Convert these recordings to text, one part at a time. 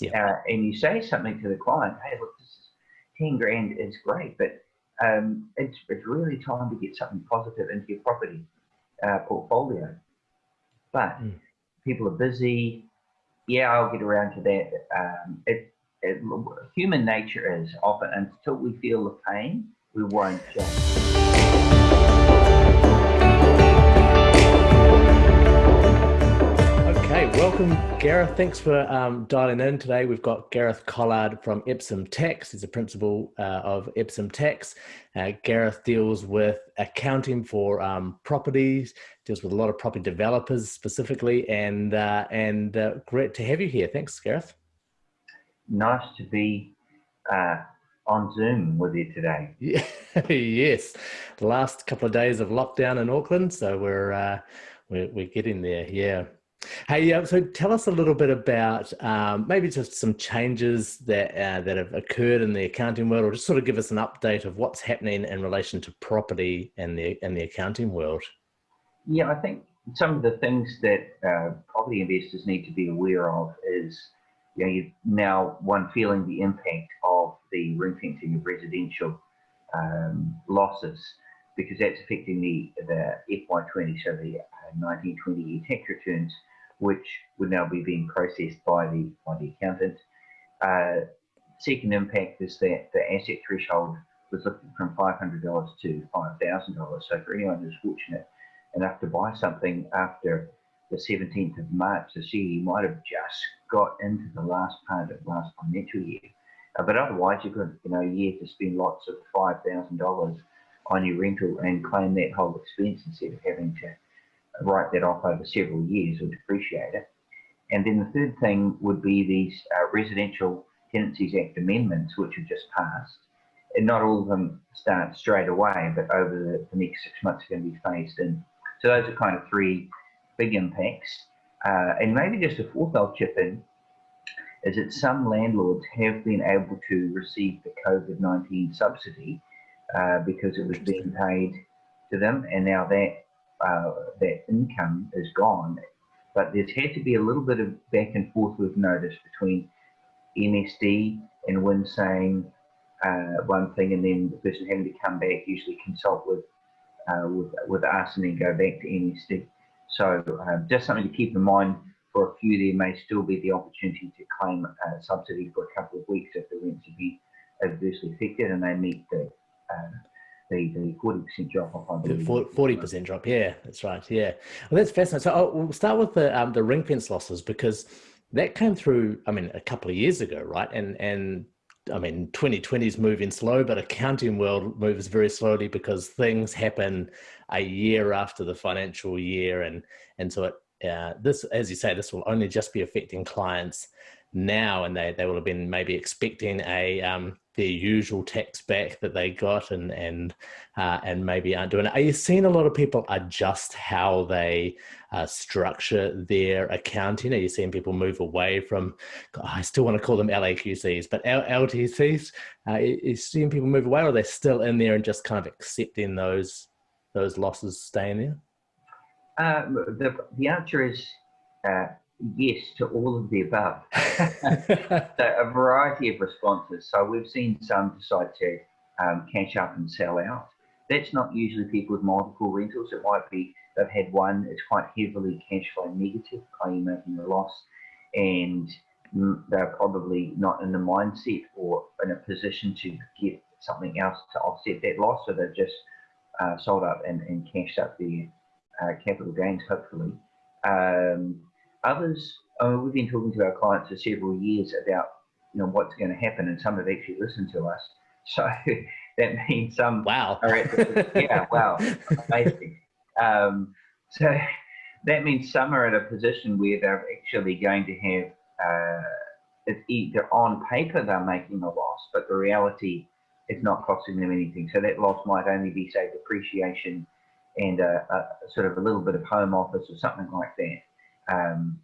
Yeah. Uh, and you say something to the client, hey, look, this is 10 grand is great, but um, it's, it's really time to get something positive into your property uh, portfolio. But mm. people are busy. Yeah, I'll get around to that. Um, it, it, human nature is often until we feel the pain, we won't change. Welcome Gareth. Thanks for um, dialing in today. We've got Gareth Collard from Epsom Tax. He's a principal uh, of Epsom Tax. Uh, Gareth deals with accounting for um, properties, deals with a lot of property developers specifically, and uh, and uh, great to have you here. Thanks, Gareth. Nice to be uh, on Zoom with you today. Yeah, yes, the last couple of days of lockdown in Auckland, so we're uh, we're, we're getting there. Yeah. Hey, uh, so tell us a little bit about um, maybe just some changes that uh, that have occurred in the accounting world, or just sort of give us an update of what's happening in relation to property and the in the accounting world. Yeah, I think some of the things that uh, property investors need to be aware of is you know, now one feeling the impact of the ring fencing of residential um, losses because that's affecting the the FY20, so the 1920 uh, year tax returns which would now be being processed by the by the accountant. Uh, second impact is that the asset threshold was lifted from $500 to $5,000. So for anyone who's fortunate enough to buy something after the 17th of March this year, you might have just got into the last part of last financial year. Uh, but otherwise, you've got you know a year to spend lots of $5,000 on your rental and claim that whole expense instead of having to write that off over several years or depreciate it. And then the third thing would be these uh, Residential Tenancies Act amendments, which have just passed. And not all of them start straight away, but over the, the next six months are going to be phased in. So those are kind of three big impacts. Uh, and maybe just a fourth I'll chip in is that some landlords have been able to receive the COVID-19 subsidy uh, because it was being paid to them, and now that uh, that income is gone. But there's had to be a little bit of back and forth we've noticed between MSD and WINZ saying uh, one thing and then the person having to come back, usually consult with uh, with, with us and then go back to MSD. So uh, just something to keep in mind for a few, there may still be the opportunity to claim a subsidy for a couple of weeks if the rents have been adversely affected and they meet the uh, the forty percent drop off. Forty percent drop. Yeah, that's right. Yeah, well, that's fascinating. So oh, we'll start with the um, the ring fence losses because that came through. I mean, a couple of years ago, right? And and I mean, 2020 is moving slow, but accounting world moves very slowly because things happen a year after the financial year, and and so it uh, this, as you say, this will only just be affecting clients now, and they they will have been maybe expecting a um, their usual tax back that they got and and uh, and maybe aren't doing it. Are you seeing a lot of people adjust how they uh, structure their accounting? Are you seeing people move away from? I still want to call them LAQCs, but LTCs. Uh, are you seeing people move away, or are they still in there and just kind of accepting those those losses staying there? Uh, the the answer is uh, yes to all of the above. so a variety of responses. So we've seen some decide to um, cash up and sell out. That's not usually people with multiple rentals. It might be they've had one, it's quite heavily cash flow negative, i.e. making a loss, and they're probably not in the mindset or in a position to get something else to offset that loss. So they've just uh, sold up and, and cashed up their uh, capital gains, hopefully. Um, Others, uh, we've been talking to our clients for several years about you know what's going to happen, and some have actually listened to us. So that means some wow, the, yeah, wow, amazing. Um, so that means some are at a position where they're actually going to have uh, it's either on paper they're making a loss, but the reality is not costing them anything. So that loss might only be say depreciation and a, a sort of a little bit of home office or something like that. Um,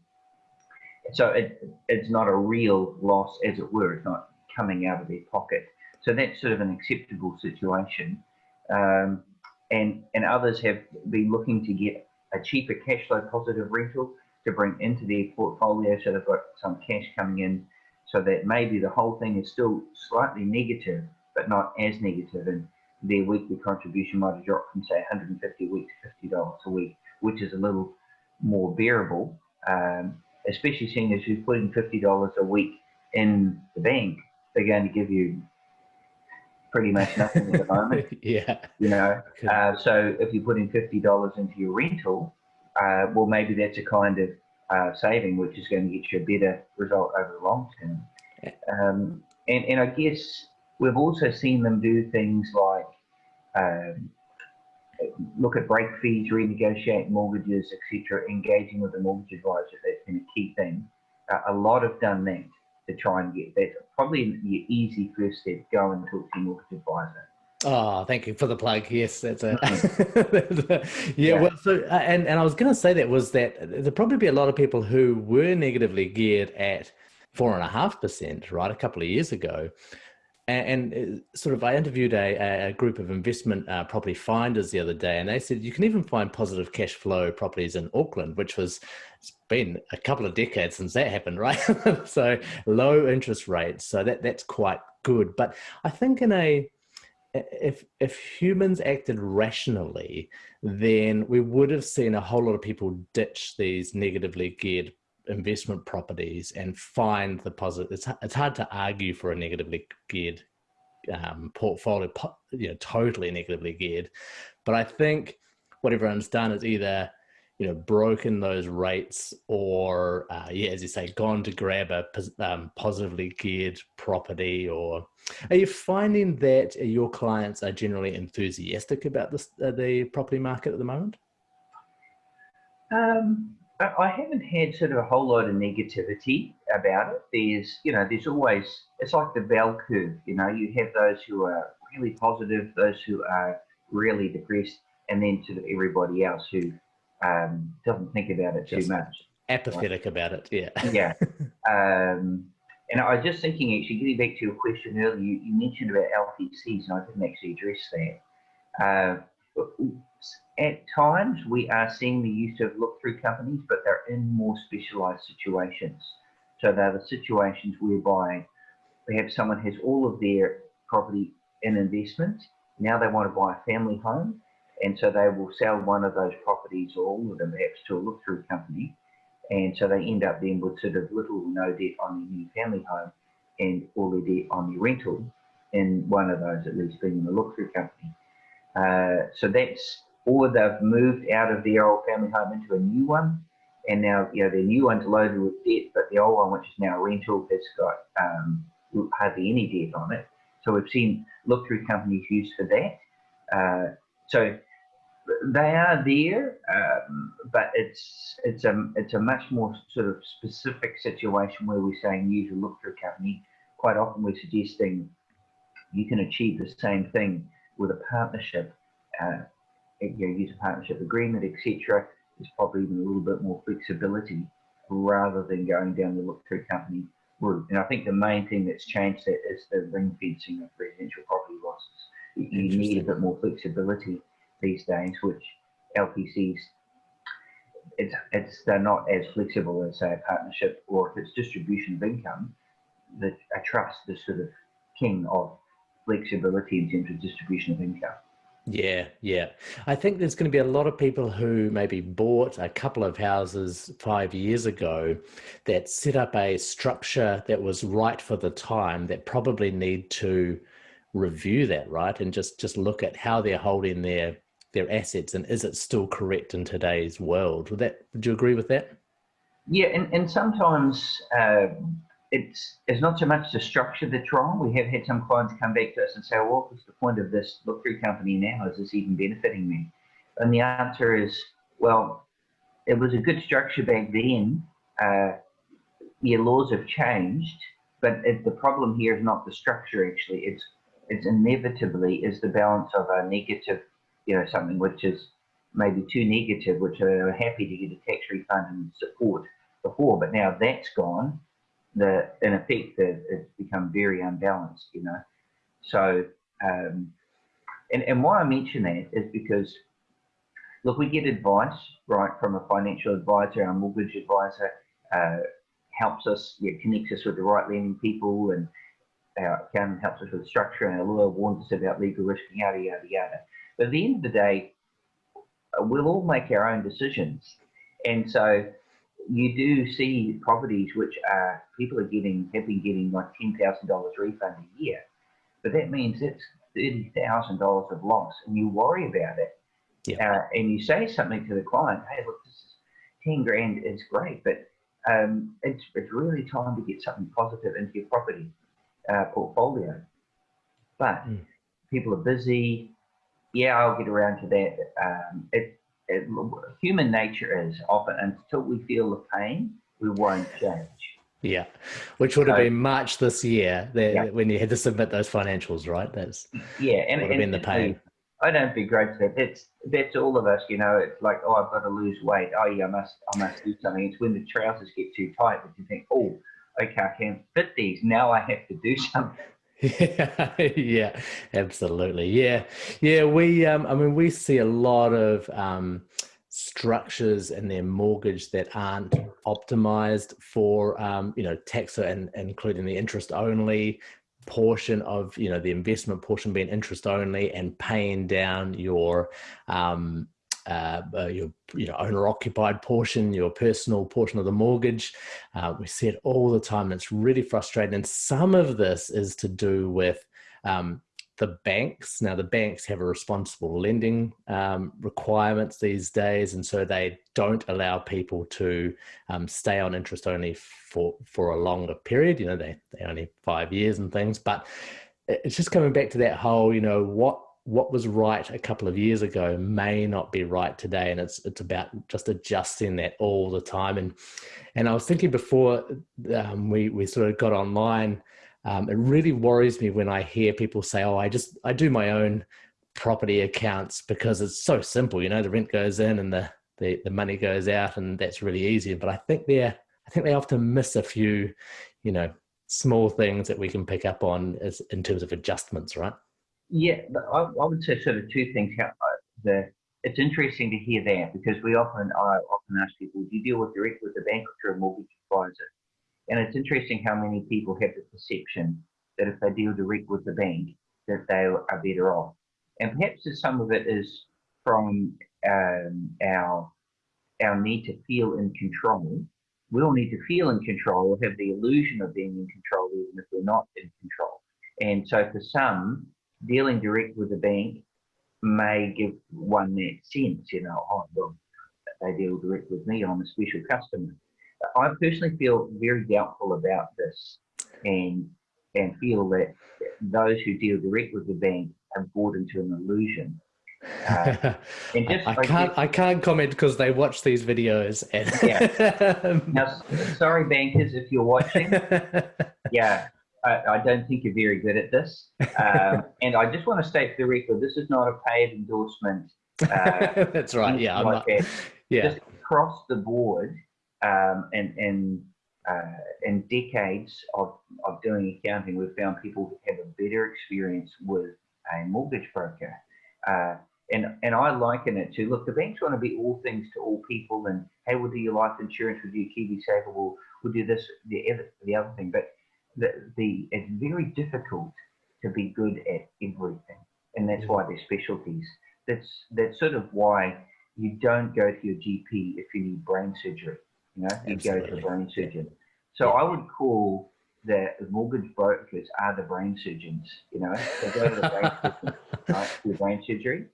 so it, it's not a real loss, as it were. It's not coming out of their pocket. So that's sort of an acceptable situation. Um, and and others have been looking to get a cheaper cash flow positive rental to bring into their portfolio. So they've got some cash coming in so that maybe the whole thing is still slightly negative, but not as negative, and their weekly contribution might have dropped from say 150 a week to $50 a week, which is a little more bearable, um, especially seeing as you're putting $50 a week in the bank, they're going to give you pretty much nothing at the moment. yeah. You know, uh, so if you're putting $50 into your rental, uh, well, maybe that's a kind of uh, saving, which is going to get you a better result over the long term. Um, and, and I guess we've also seen them do things like um, look at break fees, renegotiate mortgages, etc., engaging with the mortgage advisor. That's been a key thing. Uh, a lot have done that to try and get that. Probably your easy first step, go and talk to your mortgage advisor. Oh, thank you for the plug. Yes, that's a yeah, yeah, Well, so uh, and and I was going to say that was that there'd probably be a lot of people who were negatively geared at four and a half percent, right, a couple of years ago, and, and, uh, sort of I interviewed a, a group of investment uh, property finders the other day, and they said you can even find positive cash flow properties in Auckland, which was it's been a couple of decades since that happened, right? so low interest rates, so that that's quite good. But I think in a if if humans acted rationally, then we would have seen a whole lot of people ditch these negatively geared investment properties and find the positive. It's it's hard to argue for a negatively geared um, portfolio, you know, totally negatively geared. But I think what everyone's done is either you know, broken those rates or, uh, yeah, as you say, gone to grab a um, positively geared property? Or are you finding that your clients are generally enthusiastic about this, uh, the property market at the moment? Um, I haven't had sort of a whole lot of negativity about it. There's, you know, there's always, it's like the bell curve, you know, you have those who are really positive, those who are really depressed, and then sort of everybody else who um, doesn't think about it just too much. Apathetic right? about it, yeah. yeah. Um, and I was just thinking, actually, getting back to your question earlier, you, you mentioned about LTCs, and I didn't actually address that. Uh, at times, we are seeing the use of look-through companies, but they're in more specialised situations. So they're the situations whereby perhaps someone has all of their property in investment. Now they want to buy a family home and so they will sell one of those properties or all of them perhaps to a look-through company. And so they end up then with sort of little or no debt on their new family home and all their debt on their rental in one of those at least being in a look-through company. Uh, so that's, or they've moved out of their old family home into a new one. And now, you know, their new one's loaded with debt, but the old one, which is now a rental, has got um, hardly any debt on it. So we've seen look-through companies used for that. Uh, so they are there, um, but it's it's a it's a much more sort of specific situation where we're saying use a look through company. Quite often, we're suggesting you can achieve the same thing with a partnership. Uh, you know, use a partnership agreement, etc. There's probably even a little bit more flexibility rather than going down the look through company route. And I think the main thing that's changed that is the ring fencing of residential property losses. You need a bit more flexibility these days, which LTCs it's it's they're not as flexible as say a partnership or if it's distribution of income. That a trust is sort of king of flexibility in terms of distribution of income. Yeah, yeah. I think there's going to be a lot of people who maybe bought a couple of houses five years ago that set up a structure that was right for the time that probably need to review that, right? And just just look at how they're holding their their assets and is it still correct in today's world would that would you agree with that yeah and, and sometimes uh, it's it's not so much the structure that's wrong. We have had some clients come back to us and say well, what's the point of this look through company now? Is this even benefiting me? And the answer is well it was a good structure back then. Uh, your laws have changed but it, the problem here is not the structure actually. It's it's inevitably is the balance of a negative you know, something which is maybe too negative, which are happy to get a tax refund and support before, but now that's gone, the in effect that it's become very unbalanced, you know. So, um, and, and why I mention that is because, look, we get advice, right, from a financial advisor, a mortgage advisor, uh, helps us, yeah, connects us with the right lending people, and our accountant helps us with structure, and our lawyer warns us about legal risk, yada yada yada. But at the end of the day, we'll all make our own decisions, and so you do see properties which are people are getting have been getting like ten thousand dollars refund a year, but that means it's thirty thousand dollars of loss, and you worry about it, Yeah. uh, and you say something to the client, "Hey, look, this is ten grand is great, but um, it's it's really time to get something positive into your property uh, portfolio." But Mm. people are busy. Yeah, I'll get around to that. Um, it, it, human nature is often until we feel the pain, we won't change. Yeah, which would have been March this year that, Yeah. when you had to submit those financials, right? That's Yeah, and, would have been and the pain. I don't begrudge that. It's that's all of us, you know. It's like, oh, I've got to lose weight. Oh, yeah, I must, I must do something. It's when the trousers get too tight that you think, oh, okay, I can't fit these. Now I have to do something. Yeah, absolutely. Yeah, yeah. We, um, I mean, we see a lot of um, structures in their mortgage that aren't optimized for, um, you know, tax and including the interest only portion of, you know, the investment portion being interest only and paying down your, um, uh, uh, your you know owner occupied portion, your personal portion of the mortgage. Uh, we see it all the time. And it's really frustrating. And some of this is to do with um, the banks. Now, the banks have a responsible lending um, requirements these days, and so they don't allow people to um, stay on interest only for for a longer period. You know, they they only five years and things. But it's just coming back to that whole, you know, what what was right a couple of years ago may not be right today and it's it's about just adjusting that all the time. And and i was thinking before um, we we sort of got online um, it really worries me when i hear people say oh i just i do my own property accounts because it's so simple you know the rent goes in and the the, the money goes out and that's really easy. But i think they're i think they often miss a few you know small things that we can pick up on as in terms of adjustments right Yeah, I, I would say sort of two things. How, the, it's interesting to hear that because we often, I often ask people, do you deal with direct with the bank or a mortgage advisor? And it's interesting how many people have the perception that if they deal direct with the bank, that they are better off. And perhaps some of it is from um, our our need to feel in control. We all need to feel in control or have the illusion of being in control, even if we're not in control. And so for some, dealing direct with the bank may give one that sense, you know, oh, well, they deal direct with me, I'm a special customer. I personally feel very doubtful about this and and feel that those who deal direct with the bank have bought into an illusion. Uh, and just, I, I can't guess- I can't comment because they watch these videos and now, sorry, bankers, if you're watching, yeah, I, I don't think you're very good at this. Um, and I just want to state for the record, this is not a paid endorsement. Uh, That's right. Yeah, I'm like not, that. yeah, Just across the board, um, and and uh, in decades of, of doing accounting, we've found people have a better experience with a mortgage broker. Uh, and, and I liken it to look, the banks want to be all things to all people, and hey, we'll do your life insurance, we'll do your Kiwi Saver, we'll, we'll do this, the other, the other thing. But the, the it's very difficult to be good at everything, and that's why there's specialties. That's that's sort of why you don't go to your GP if you need brain surgery. You know, you go to a brain surgeon. So I would call the mortgage brokers are the brain surgeons. You know, they go to the brain surgeon right, brain surgery.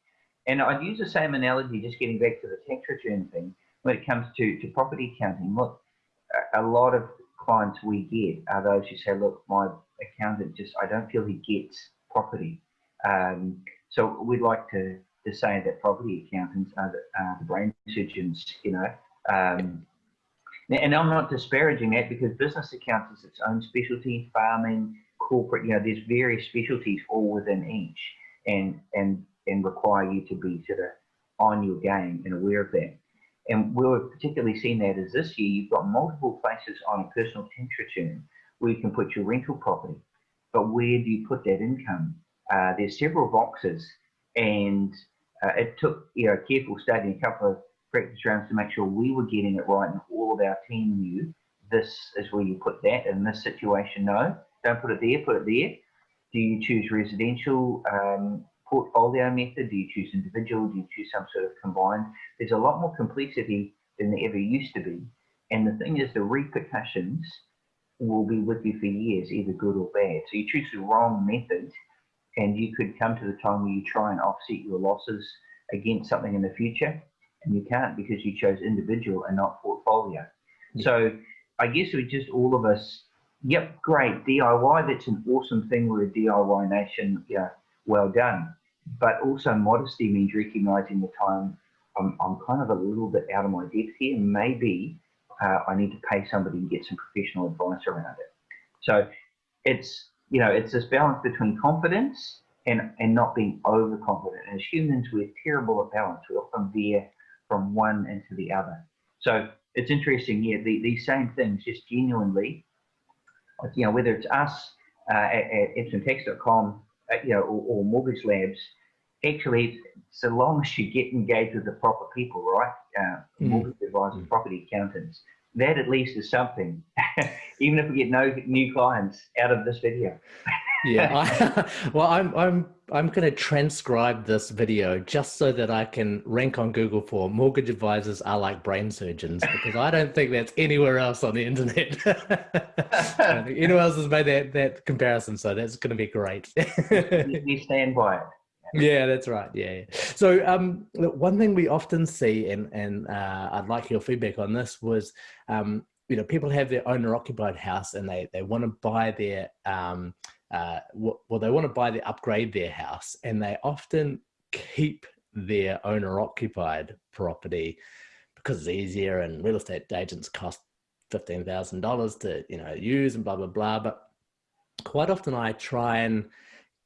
And I'd use the same analogy, just getting back to the tax return thing, when it comes to, to property accounting. Look, a lot of clients we get are those who say, look, my accountant just, I don't feel he gets property. Um, so we'd like to, to say that property accountants are the, are the brain surgeons, you know. Um, and I'm not disparaging that because business accounts is its own specialty, farming, corporate, you know, there's various specialties all within each and and and require you to be sort of on your game and aware of that. And we've particularly seen that is this year you've got multiple places on a personal tax return where you can put your rental property. But where do you put that income? Uh, there's several boxes and uh, it took you know careful study, and a couple of practice rounds to make sure we were getting it right and all of our team knew this is where you put that. In this situation, no, don't put it there, put it there. Do you choose residential um, portfolio method? Do you choose individual? Do you choose some sort of combined? There's a lot more complexity than there ever used to be. And the thing is, the repercussions will be with you for years, either good or bad. So you choose the wrong method, and you could come to the time where you try and offset your losses against something in the future, and you can't because you chose individual and not portfolio. Yeah. So I guess we just all of us, yep, great DIY. That's an awesome thing. We're a DIY nation. Yeah, well done. But also modesty means recognizing the time I'm, I'm kind of a little bit out of my depth here. Maybe uh, I need to pay somebody and get some professional advice around it. So it's you know it's this balance between confidence and and not being overconfident. And as humans, we're terrible at balance. We often veer from one into the other. So it's interesting. Yeah, the, these same things, just genuinely, you know, whether it's us uh, at, at EpsomTax.com, uh, you know, or, or Mortgage Labs, actually, so long as you get engaged with the proper people, right? Uh, mm. Mortgage advisors, mm. property accountants, that at least is something, even if we get no new clients out of this video. Yeah, I, well, I'm I'm I'm going to transcribe this video just so that I can rank on Google for mortgage advisors are like brain surgeons because I don't think that's anywhere else on the internet. Anyone else has made that that comparison, so that's going to be great. you stand by it yeah, that's right. Yeah. So um, one thing we often see, and and uh, I'd like your feedback on this, was um, you know people have their owner occupied house and they they want to buy their um, uh, well they want to buy the upgrade their house and they often keep their owner occupied property because it's easier and real estate agents cost fifteen thousand dollars to you know use and blah blah blah. But quite often I try and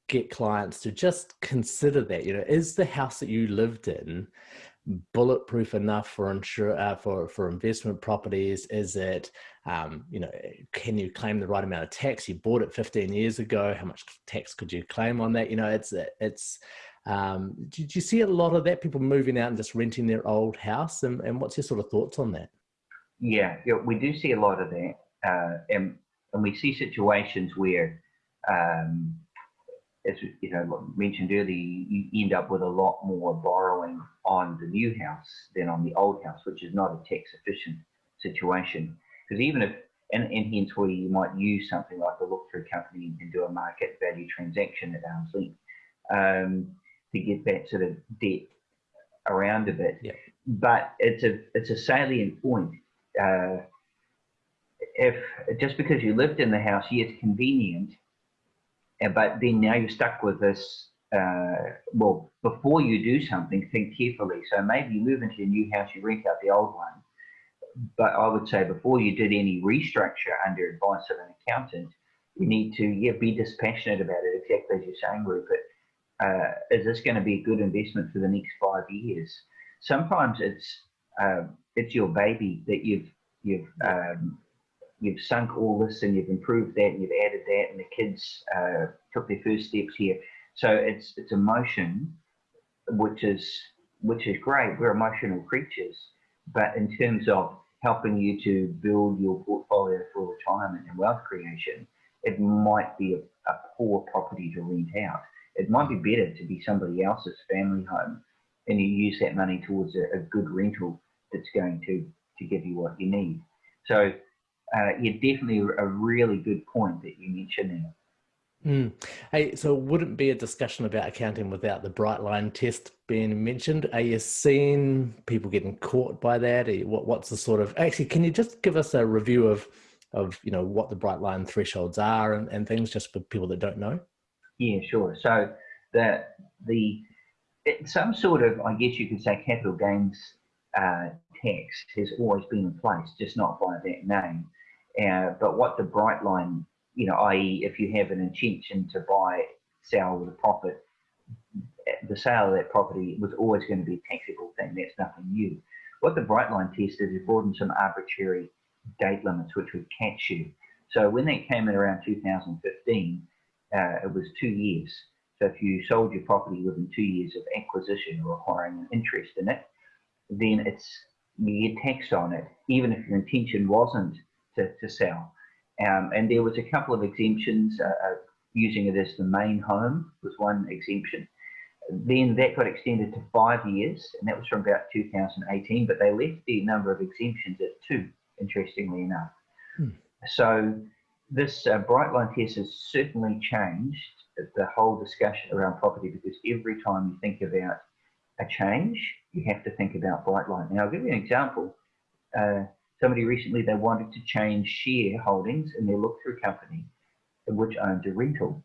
get clients to just consider that you know is the house that you lived in bulletproof enough for insure uh, for for investment properties? Is it um, you know can you claim the right amount of tax? You bought it 15 years ago. How much tax could you claim on that? You know it's it's um, did you see a lot of that people moving out and just renting their old house? And, and what's your sort of thoughts on that? Yeah, yeah we do see a lot of that uh, and, and we see situations where um, as you know mentioned earlier, you end up with a lot more borrowing on the new house than on the old house, which is not a tax efficient situation. Because even if and, and hence where you might use something like a look-through company and do a market value transaction at arm's length um, to get that sort of debt around a bit. Yeah. But it's a it's a salient point. Uh, if just because you lived in the house, yes, convenient, but then now you're stuck with this. Uh, well, before you do something, think carefully. So maybe you move into a new house, you rent out the old one. But I would say before you did any restructure under advice of an accountant, you need to yeah be dispassionate about it. Exactly as you're saying, Rupert. Uh, is this going to be a good investment for the next five years? Sometimes it's uh, it's your baby that you've you've um, you've sunk all this and you've improved that and you've added that and the kids uh, took their first steps here. So it's it's emotion, which is which is great. We're emotional creatures, but in terms of helping you to build your portfolio for retirement and wealth creation, it might be a, a poor property to rent out. It might be better to be somebody else's family home, and you use that money towards a, a good rental that's going to to give you what you need. So uh, yeah, definitely a really good point that you mentioned there. Mm. Hey, so wouldn't be a discussion about accounting without the bright line test being mentioned? Are you seeing people getting caught by that? You, what, what's the sort of actually? Can you just give us a review of of you know what the bright line thresholds are and, and things just for people that don't know? Yeah, sure. So the the some sort of I guess you could say capital gains uh, tax has always been in place, just not by that name. Uh, but what the bright line, you know, i.e., if you have an intention to buy, sell with a profit, the sale of that property was always going to be a taxable thing. That's nothing new. What the bright line test is, it brought in some arbitrary date limits which would catch you. So when that came in around 2015, uh, it was two years. So if you sold your property within two years of acquisition or acquiring an interest in it, then it's you get taxed on it, even if your intention wasn't to, to sell. Um, and there was a couple of exemptions, uh, uh, using it as the main home was one exemption. Then that got extended to five years, and that was from about 2018, but they left the number of exemptions at two, interestingly enough. Hmm. So this uh, bright line test has certainly changed the whole discussion around property because every time you think about a change, you have to think about bright line. Now, I'll give you an example. Uh, somebody recently, they wanted to change shareholdings in their look-through company, which owned a rental.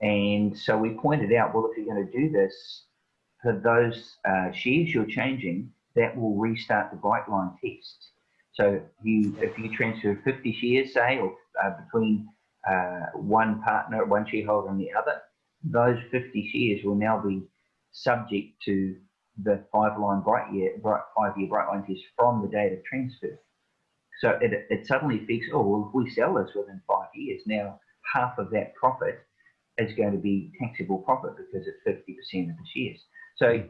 And so we pointed out, well, if you're going to do this, for those uh, shares you're changing, that will restart the bright line test. So you, if you transfer 50 shares, say, or uh, between uh, one partner, one shareholder and the other, those 50 shares will now be subject to the five line bright year, bright, five year bright line test from the date of transfer. So it, it suddenly fixes, oh, well, if we sell this within five years, now half of that profit is going to be taxable profit because it's 50% of the shares. So mm.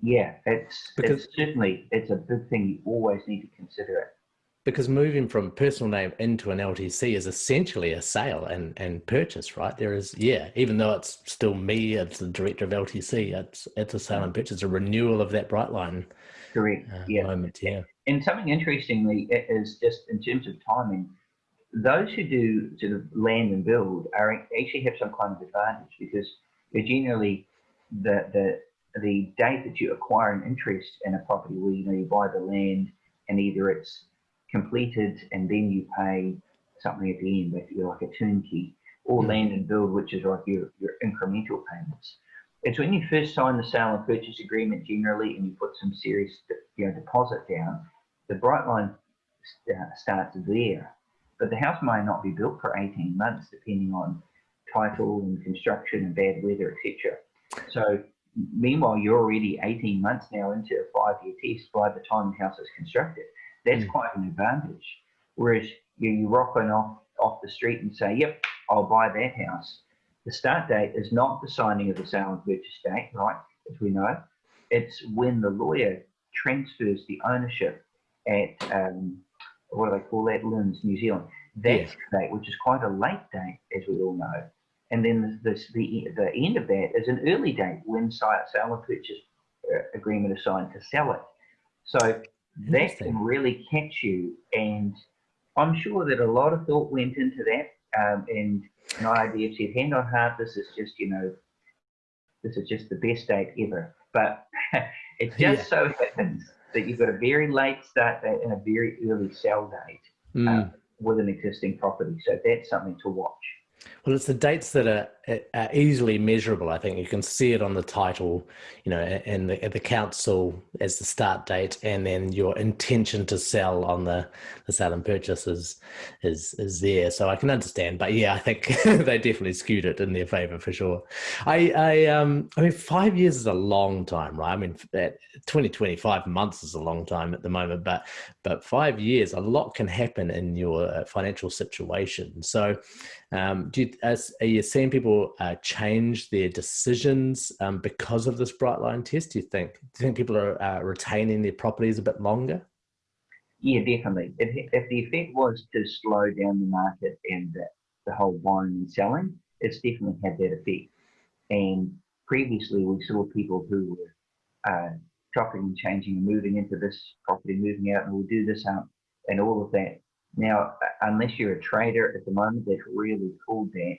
yeah, it's, because, it's certainly, it's a big thing. You always need to consider it because moving from personal name into an LTC is essentially a sale and, and purchase, right? There is, yeah, even though it's still me as the director of LTC, it's it's a sale and purchase, a renewal of that Brightline. Correct. Uh, yeah. Moment, yeah. And something interestingly is just in terms of timing, those who do sort of land and build are actually have some kind of advantage because they're generally the the the date that you acquire an interest in a property where you know you buy the land and either it's completed and then you pay something at the end, basically like a turnkey, or mm. land and build, which is like your, your incremental payments. It's when you first sign the sale and purchase agreement generally and you put some serious you know, deposit down, the bright line st starts there. But the house may not be built for 18 months, depending on title and construction and bad weather, etc. So meanwhile, you're already 18 months now into a five-year test by the time the house is constructed. That's mm. quite an advantage. Whereas you, you rock on off, off the street and say, yep, I'll buy that house. The start date is not the signing of the sale and purchase date, right, as we know. It's when the lawyer transfers the ownership at, um, what do they call that, LINZ, New Zealand. That's the date, which is quite a late date, as we all know. And then this, the, the end of that is an early date when sale and purchase uh, agreement is signed to sell it. So that can really catch you. And I'm sure that a lot of thought went into that. Um, and an IRD said, hand on heart, this is just, you know, this is just the best date ever. But it just yeah. so happens that you've got a very late start date and a very early sell date mm. with an existing property. So that's something to watch. Well, it's the dates that are, are, easily measurable. I think you can see it on the title, you know, and the, the council as the start date, and then your intention to sell on the, the sale and purchase is, is, is there. So I can understand, but yeah, I think they definitely skewed it in their favor for sure. I, I, um, I mean, five years is a long time, right? I mean, 20, 25 months is a long time at the moment, but, but five years, a lot can happen in your uh, financial situation. So, um, do you, as, are you seeing people uh, change their decisions um, because of this bright line test? Do you think? Do you think people are uh, retaining their properties a bit longer? Yeah, definitely. If, if the effect was to slow down the market and the, the whole buying and selling, it's definitely had that effect. And previously, we saw people who were uh, chopping and changing moving into this property, moving out, and we'll do this out, and all of that now, unless you're a trader at the moment, that's really cool there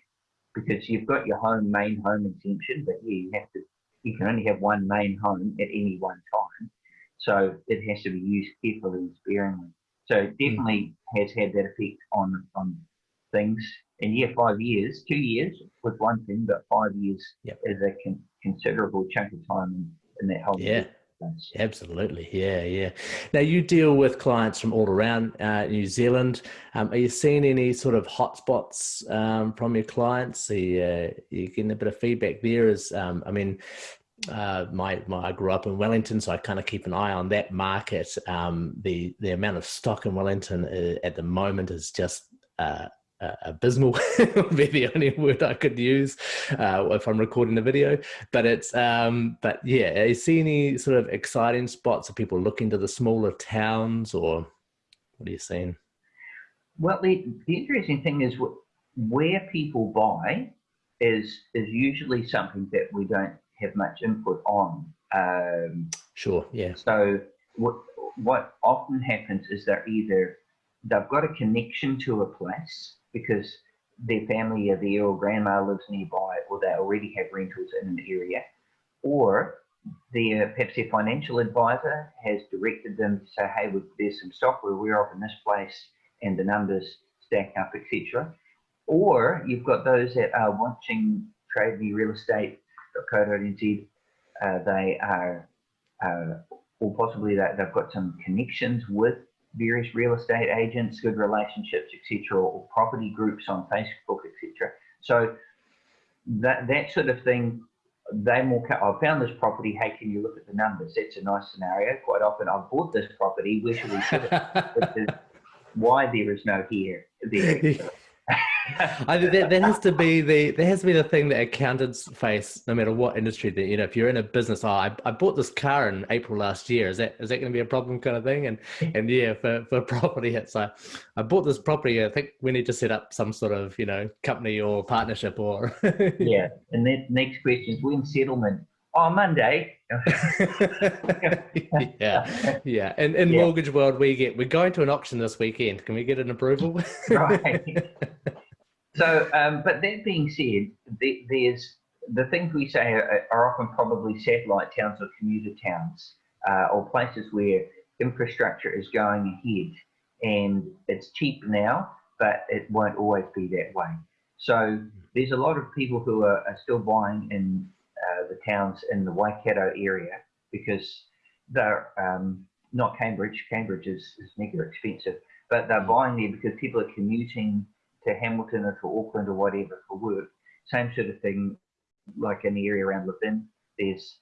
because you've got your home main home exemption, but yeah, you have to you can only have one main home at any one time. So it has to be used carefully and sparingly. So it definitely mm. has had that effect on on things. In year five years, two years was one thing, but five years yep. is a con considerable chunk of time in, in that whole yeah. Year. Absolutely. Yeah. Yeah. Now you deal with clients from all around uh, New Zealand. Um, are you seeing any sort of hotspots um, from your clients? Are you, uh, you getting a bit of feedback there as, um, I mean, uh, my, my, I grew up in Wellington, so I kind of keep an eye on that market. Um, the, the amount of stock in Wellington uh, at the moment is just, uh, uh, abysmal would be the only word I could use uh, if I'm recording a video. But it's um, but yeah, you see any sort of exciting spots? Are people looking to the smaller towns, or what are you seeing? Well, the, the interesting thing is where people buy is is usually something that we don't have much input on. Um, Sure. Yeah. so what what often happens is they're either they've got a connection to a place because their family or there or grandma lives nearby or they already have rentals in an area, or their perhaps their financial advisor has directed them to say, hey, there's some stock we're aware of in this place and the numbers stack up, etc. Or you've got those that are watching Trade Me Real Estate.co.nz. Uh, they are, uh, or possibly that they've got some connections with various real estate agents, good relationships, etc., or property groups on Facebook, etc. So that that sort of thing, they more. I found this property. Hey, can you look at the numbers? That's a nice scenario. Quite often, I've bought this property. Where should we put it? why there is no here there. I think that, that has to be the that has to be the thing that accountants face no matter what industry that you know if you're in a business oh I, I bought this car in April last year. Is that is that going to be a problem? kind of thing. And and yeah for, for property it's like I bought this property. I think we need to set up some sort of you know company or partnership or yeah. And then next question is when settlement? Oh Monday. Yeah. Yeah. And in yeah. mortgage world we get we're going to an auction this weekend. Can we get an approval? Right so, um, but that being said, there's the things we say are, are, often probably satellite towns or commuter towns uh, or places where infrastructure is going ahead and it's cheap now, but it won't always be that way. So there's a lot of people who are, are still buying in uh, the towns in the Waikato area because they're um, not Cambridge. Cambridge is, is mega expensive, but they're mm. buying there because people are commuting to Hamilton or to Auckland or whatever for work. Same sort of thing, like in the area around Levin, there's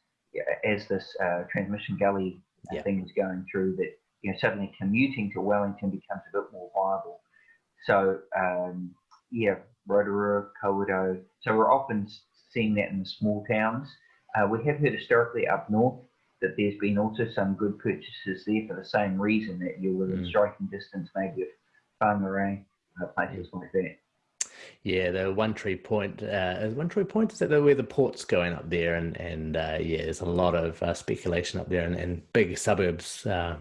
as this uh, transmission gully yeah. thing is going through that you know suddenly commuting to Wellington becomes a bit more viable. So um, yeah, Rotorua, Kawerau. So we're often seeing that in the small towns. Uh, we have heard historically up north that there's been also some good purchases there for the same reason that you're within mm. striking distance maybe of Whangarei uh, places like that. Yeah, the One Tree Point. Uh, One Tree Point is that where the port's going up there, and and uh, yeah, there's a lot of uh, speculation up there, and, and big suburbs uh,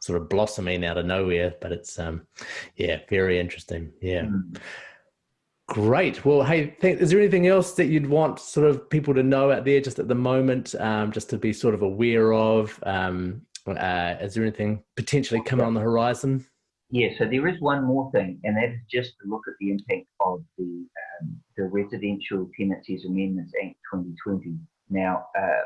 sort of blossoming out of nowhere. But it's um, yeah, very interesting. Yeah. Mm. Great. Well, hey, is there anything else that you'd want sort of people to know out there just at the moment, um, just to be sort of aware of? Um, uh, is there anything potentially coming on the horizon? Yeah, so there is one more thing, and that is just to look at the impact of the um, the Residential Tenancies Amendments Act 2020. Now, uh,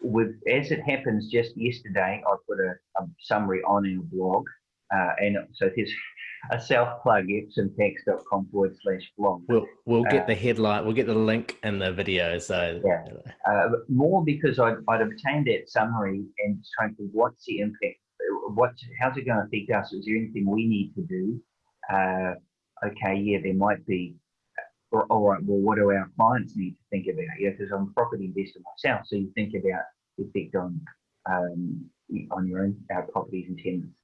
with as it happens, just yesterday I put a, a summary on our blog, uh, and so there's a self plug epsomtax.com forward slash blog. We'll we'll get uh, the headline, we'll get the link in the video. So yeah, uh, more because I'd, I'd obtained that summary and just trying to what's the impact what how's it going to affect us? Is there anything we need to do? Uh, okay, yeah, there might be. Or, all right, well, what do our clients need to think about? Yeah, because I'm a property investor myself, so you think about the effect on um, on your own our properties and tenants.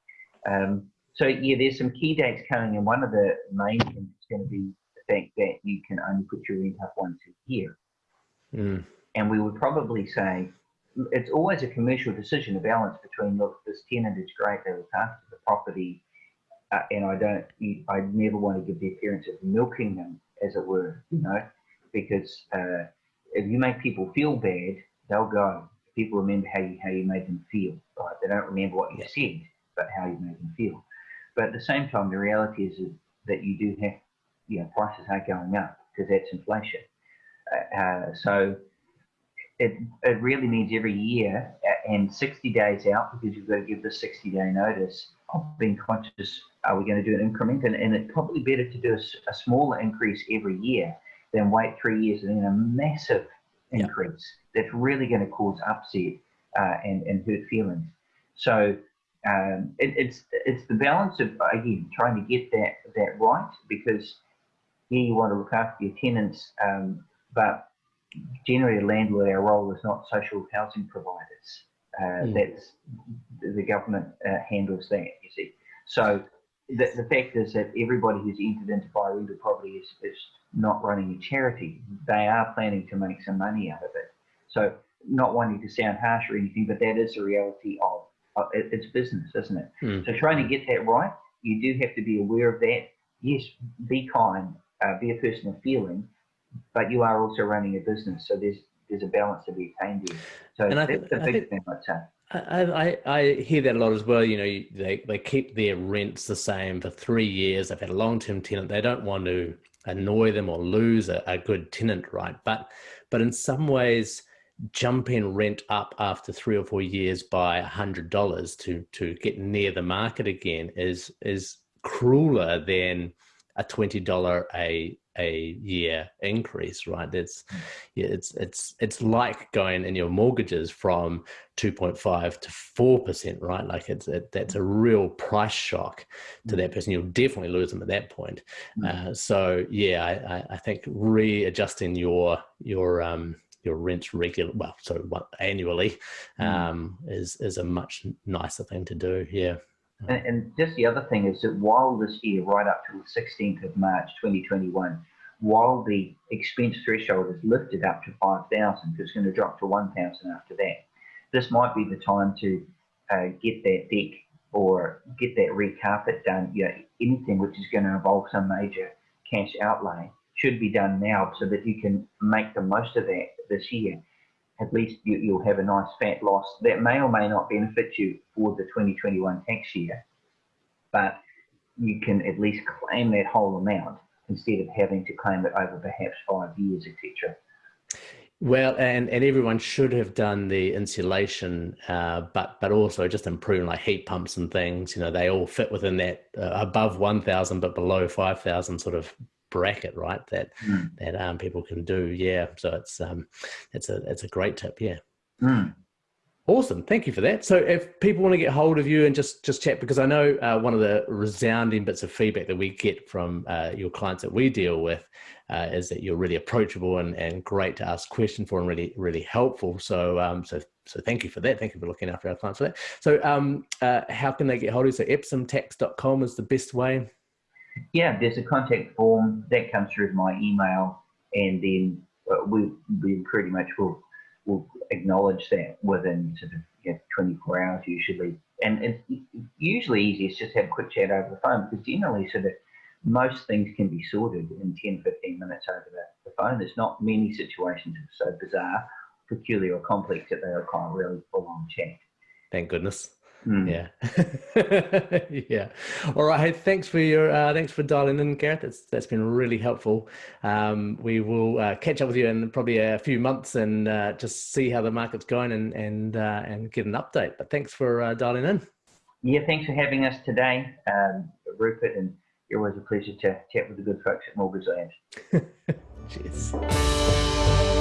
Um, so yeah, there's some key dates coming, and one of the main things is going to be the fact that you can only put your rent up once a year. Mm. And we would probably say it's always a commercial decision, a balance between look, this tenant is great, they look after the property, uh, and I don't, I never want to give the appearance of milking them, as it were, you know, because uh, if you make people feel bad, they'll go. People remember how you how you made them feel, right? They don't remember what you said, but how you made them feel. But at the same time, the reality is that you do have, you know, prices are going up because that's inflation. Uh, uh so it, it really means every year and 60 days out because you've got to give the 60 day notice of being conscious are we going to do an increment and, and it's probably better to do a, a, smaller increase every year than wait three years and then a massive increase yeah. that's really going to cause upset uh, and, and hurt feelings so um, it, it's it's the balance of again trying to get that that right because yeah you want to look after your tenants um, but generally a landlord, our role is not social housing providers. Uh, mm. That's the government uh, handles that. You see, so the, the fact is that everybody who's entered into buy rental property is, is not running a charity. They are planning to make some money out of it. So, not wanting to sound harsh or anything, but that is the reality of, of it, it's business, isn't it? Mm. So, trying to get that right, you do have to be aware of that. Yes, be kind, uh, be a person of feeling, but you are also running a business. So, there's there's a balance to be attained here. So, And I that's th- the I big think- thing I'd say. I, I, I hear that a lot as well. You know, they, they keep their rents the same for three years. They've had a long term tenant. They don't want to annoy them or lose a, a good tenant, right? But but in some ways, jumping rent up after three or four years by a hundred dollars to to get near the market again is is crueler than a twenty dollar a a year increase, right? That's yeah, it's it's it's like going in your mortgages from 2.5 to 4%, right? Like it's it, that's a real price shock to that person. You'll definitely lose them at that point. Uh, so yeah, I, I, I think readjusting your your um your rent regular well so what annually um is is a much nicer thing to do yeah And, and just the other thing is that while this year, right up to the 16th of March 2021, while the expense threshold is lifted up to 5,000, it's going to drop to 1,000 after that. This might be the time to uh, get that deck or get that red carpet done. You know, anything which is going to involve some major cash outlay should be done now so that you can make the most of that this year. At least you, you'll have a nice fat loss that may or may not benefit you for the 2021 tax year, but you can at least claim that whole amount instead of having to claim it over perhaps five years, etc. well and and everyone should have done the insulation uh but but also just improving like heat pumps and things you know they all fit within that uh, above 1000 but below 5000 sort of bracket right that Mm. that um people can do yeah so it's um it's a it's a great tip yeah Mm. Awesome, thank you for that. So, if people want to get hold of you and just just chat, because I know uh, one of the resounding bits of feedback that we get from uh, your clients that we deal with uh, is that you're really approachable and, and great to ask questions for, and really really helpful. So, um, so so thank you for that. Thank you for looking after our clients for that. So, um, uh, how can they get hold of you? So, epsomtax.com is the best way. Yeah, there's a contact form that comes through my email, and then uh, we we pretty much will will acknowledge that within sort of you know, 24 hours usually. And it's usually easiest just have a quick chat over the phone because generally sort of most things can be sorted in 10, 15 minutes over the, the phone. There's not many situations that are so bizarre, peculiar, or complex that they require really full-on chat. Thank goodness. Mm. Yeah, yeah. All right. Thanks for your uh, thanks for dialing in, Gareth. That's that's been really helpful. Um, we will uh, catch up with you in probably a few months and uh, just see how the market's going and and uh, and get an update. But thanks for uh, dialing in. Yeah, thanks for having us today, um, Rupert, and it was a pleasure to chat with the good folks at Mortgage Lab. Cheers.